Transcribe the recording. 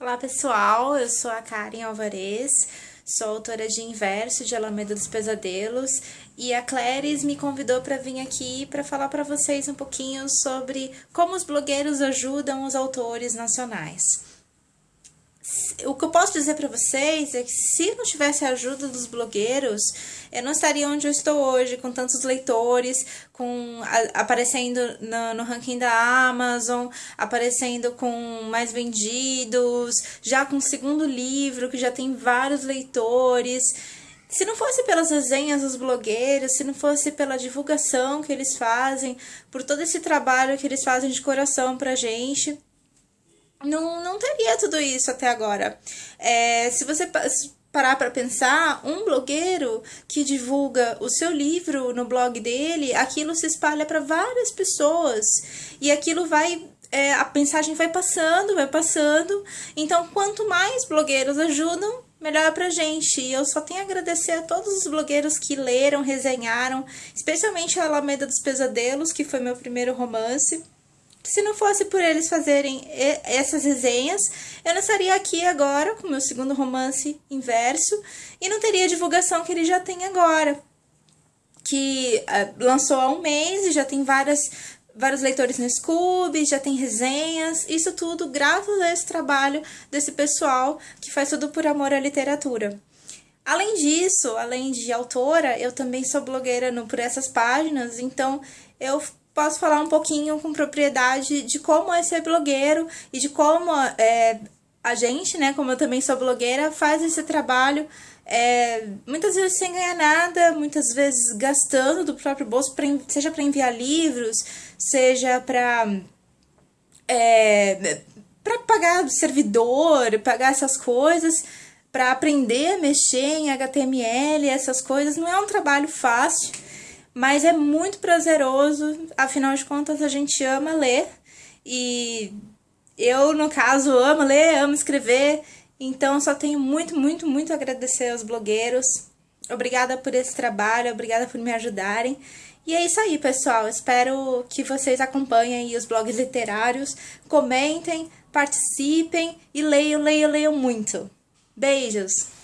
Olá pessoal, eu sou a Karen Alvarez, sou autora de Inverso de Alameda dos Pesadelos e a Clarice me convidou para vir aqui para falar para vocês um pouquinho sobre como os blogueiros ajudam os autores nacionais o que eu posso dizer para vocês é que se não tivesse a ajuda dos blogueiros, eu não estaria onde eu estou hoje, com tantos leitores, com a, aparecendo no, no, ranking da Amazon, aparecendo com mais vendidos, já com o segundo livro, que já tem vários leitores. Se não fosse pelas resenhas dos blogueiros, se não fosse pela divulgação que eles fazem, por todo esse trabalho que eles fazem de coração pra gente, não, não teria tudo isso até agora. É, se você parar para pensar, um blogueiro que divulga o seu livro no blog dele, aquilo se espalha para várias pessoas e aquilo vai é, a mensagem vai passando, vai passando. Então, quanto mais blogueiros ajudam, melhor pra gente. E eu só tenho a agradecer a todos os blogueiros que leram, resenharam, especialmente a Alameda dos Pesadelos, que foi meu primeiro romance. Se não fosse por eles fazerem essas resenhas, eu não estaria aqui agora com meu segundo romance inverso e não teria a divulgação que ele já tem agora. Que uh, lançou há um mês e já tem várias, vários leitores no Scooby, já tem resenhas, isso tudo graças a esse trabalho desse pessoal que faz tudo por amor à literatura. Além disso, além de autora, eu também sou blogueira no, por essas páginas, então eu posso falar um pouquinho com propriedade de como é ser blogueiro e de como é, a gente, né, como eu também sou blogueira, faz esse trabalho é, muitas vezes sem ganhar nada, muitas vezes gastando do próprio bolso, pra, seja para enviar livros, seja para é, para pagar servidor, pagar essas coisas, para aprender a mexer em HTML, essas coisas. Não é um trabalho fácil mas é muito prazeroso, afinal de contas a gente ama ler e eu, no caso, amo ler, amo escrever, então só tenho muito, muito, muito a agradecer aos blogueiros. Obrigada por esse trabalho, obrigada por me ajudarem. E é isso aí, pessoal. Espero que vocês acompanhem os blogs literários, comentem, participem e leiam, leiam, leiam muito. Beijos!